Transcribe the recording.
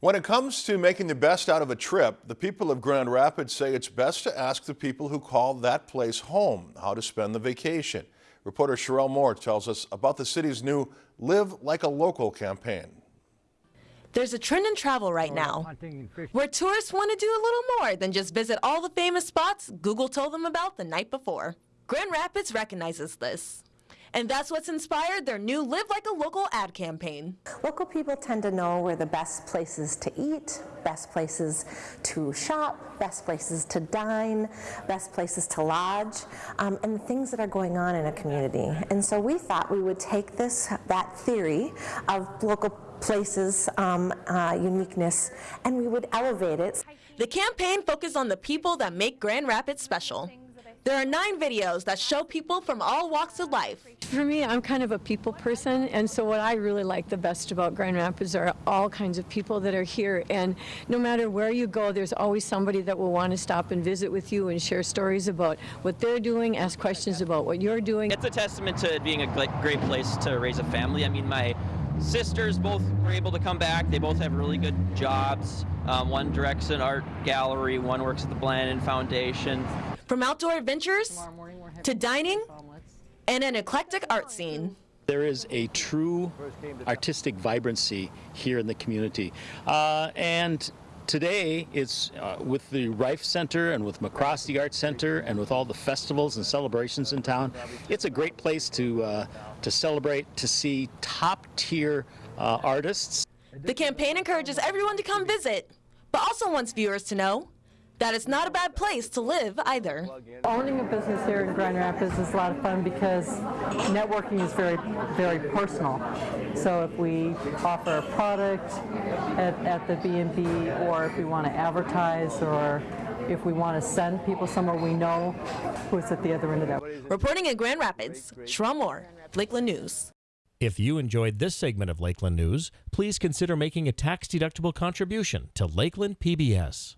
When it comes to making the best out of a trip, the people of Grand Rapids say it's best to ask the people who call that place home how to spend the vacation. Reporter Sherelle Moore tells us about the city's new Live Like a Local campaign. There's a trend in travel right now where tourists want to do a little more than just visit all the famous spots Google told them about the night before. Grand Rapids recognizes this. And that's what's inspired their new Live Like a Local ad campaign. Local people tend to know where the best places to eat, best places to shop, best places to dine, best places to lodge, um, and the things that are going on in a community. And so we thought we would take this, that theory of local places um, uh, uniqueness and we would elevate it. The campaign focused on the people that make Grand Rapids special. There are nine videos that show people from all walks of life. For me, I'm kind of a people person, and so what I really like the best about Grand Rapids are all kinds of people that are here, and no matter where you go, there's always somebody that will want to stop and visit with you and share stories about what they're doing, ask questions about what you're doing. It's a testament to being a great place to raise a family. I mean, my sisters both were able to come back. They both have really good jobs. Um, one directs an art gallery, one works at the Blandin Foundation. From outdoor adventures to dining and an eclectic art scene. There is a true artistic vibrancy here in the community. Uh, and today it's uh, with the Reif Center and with MacRostie Art Center and with all the festivals and celebrations in town, it's a great place to, uh, to celebrate, to see top tier uh, artists. The campaign encourages everyone to come visit, but also wants viewers to know that it's not a bad place to live either. Owning a business here in Grand Rapids is a lot of fun because networking is very, very personal. So if we offer a product at, at the B&B or if we want to advertise or if we want to send people somewhere we know who's at the other end of that. Reporting in Grand Rapids, Sherelle Moore, Lakeland News. If you enjoyed this segment of Lakeland News, please consider making a tax-deductible contribution to Lakeland PBS.